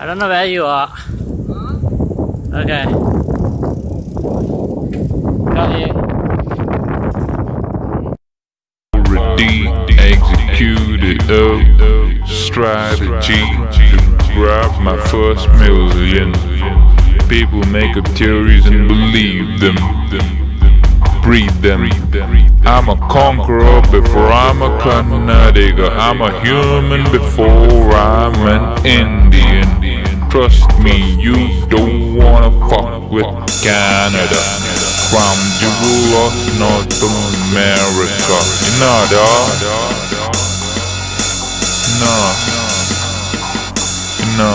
I don't know where you are. Okay. Got you. already executed a strategy to grab my first million. People make up theories and believe them, breed them. I'm a conqueror before I'm a Kannadiga. I'm a human before I'm an Indian. Trust me, you don't wanna fuck with Canada. From the rule of North America. You know, dog? No. No.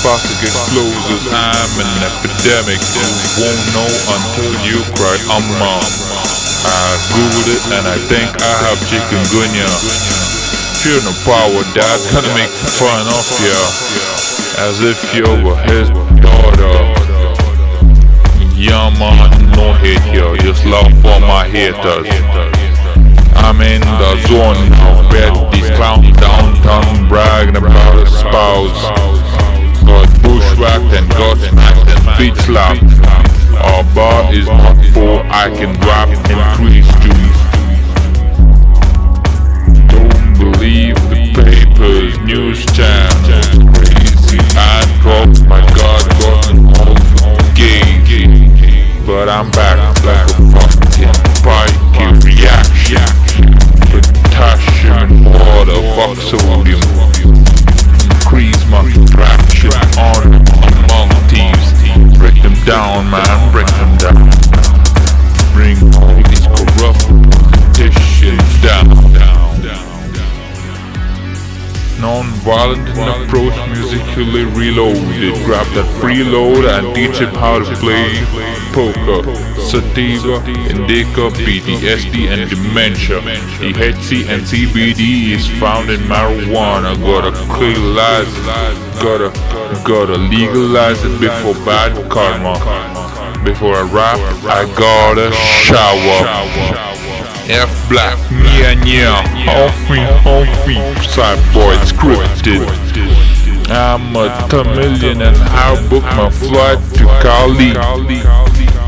Plastic explosives, I'm an epidemic. You won't know until you cry, I'm mom. I googled it and I think I have chikungunya. Fear no power, dad's gonna make fun of ya. As if you were his daughter. Yeah man, no hate here, just love for my haters. I'm in the zone now, bet these clowns downtown. Bragging about a spouse. Got bushwhacked and got smacked and beat slapped. Our bar is not for I can rap and three I'm back musically reloaded. Grab that freeload and teach him how to play poker. Sativa, indica, PTSD and dementia. THC and CBD is found in marijuana. Gotta legalize it, gotta, gotta legalize it before bad karma. Before I rap, I gotta shower. F black, yeah, yeah, homie, homie, side boy, scripted. I'm a Tamilian and I booked my flight to Cali.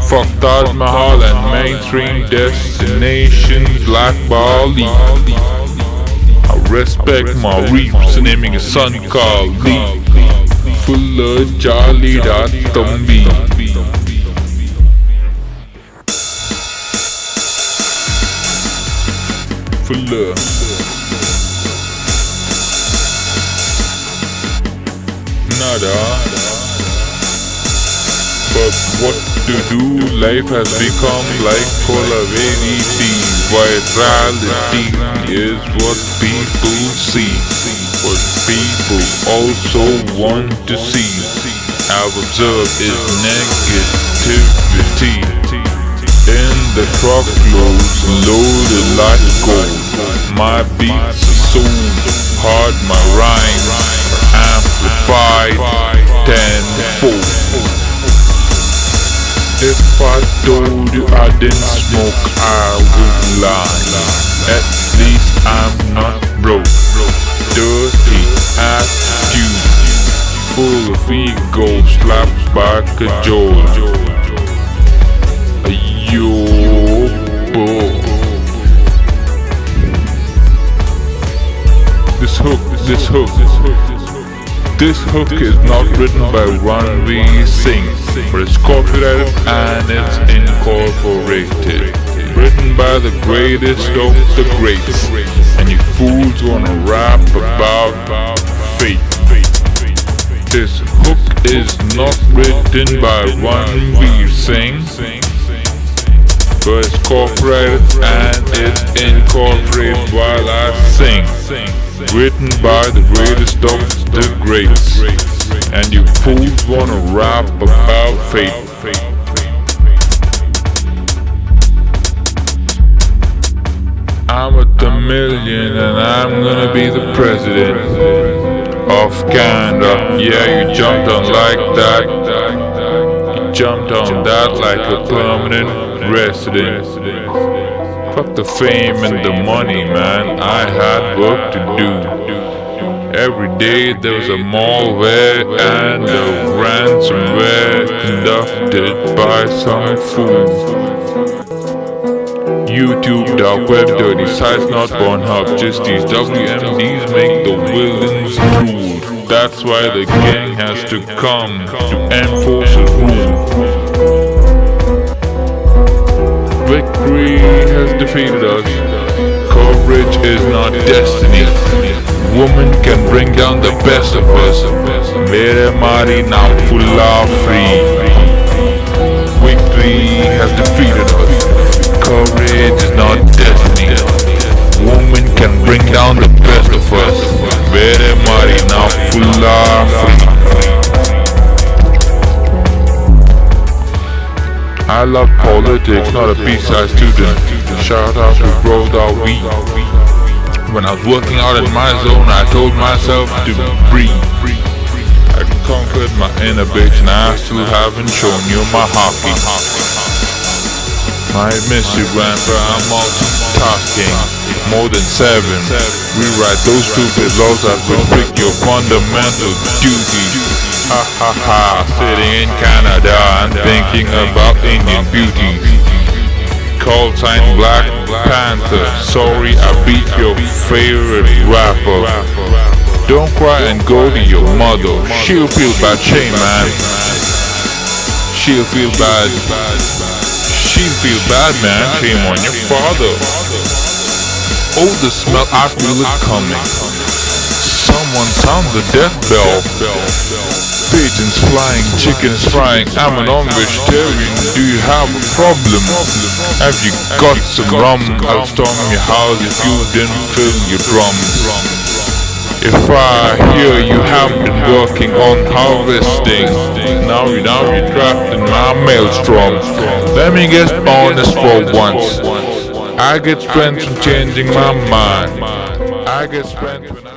Fuck Taj Mahal and mainstream destinations like Bali. I respect my reefs, naming a son Lee. Full of Charlie that Tumbi. for love. Nada. But what to do? Life has become like full of ADD. Virality is what people see. What people also want to see. I've observed is negativity in the truckloads loaded like gold. My beats are so hard, my rhymes amplified tenfold. If I told you I didn't smoke, I would lie. At least I'm not broke. Dirty attitude, full of ego, slapped by cajole. This hook is not written by Ranveer Singh, but it's copyrighted and it's incorporated. Written by the greatest of the greats, and you fools wanna rap about fate. This hook is not written by Ranveer Singh, but it's copyrighted and it's incorporated while I sing. Written by the greatest of the greats. And you fools wanna rap about fate. I'm with a Tamilian and I'm gonna be the president of Canada. Yeah, you jumped on like that. You jumped on that like a permanent resident. Fuck the fame and the money, man. I had work to do. Every day there was a malware and a ransomware conducted by some fool. YouTube, dark web, dirty sites, not Pornhub, just these WMDs make the villains drool. That's why the gang has to come to enforce a rule. Victory defeated us. Courage is not destiny. Woman can bring down the best of us. Mere mari now full of free. Victory has defeated us. Courage is not destiny. Woman can bring down the best of us. Mere mari now full of free. I love politics, not a B-side student. Shout out to Bro We. When I was working out in my zone, I told myself to breathe. I conquered my inner bitch and I still haven't shown you my hockey. My you, grandpa. I'm multitasking. More than seven. Rewrite those stupid laws that restrict your fundamental duties. Ha ha ha, sitting in Canada thinking about Indian beauty. Call sign Black Panther. Sorry, I beat your favorite rapper. Don't cry and go to your mother. She'll feel bad, shame man. She'll feel bad. She'll feel bad, man. Shame on your father. Oh, the smell, I feel it coming. Someone sound the death bell. Pigeons flying, chickens frying. I'm an vegetarian. Do you have a problem? Have you got some rum? I'll storm your house if you didn't fill your drums. If I hear you have been working on harvesting, now you now you're trapped in my maelstrom. Let me get honest for once. I get spent from changing my mind. I get spent when I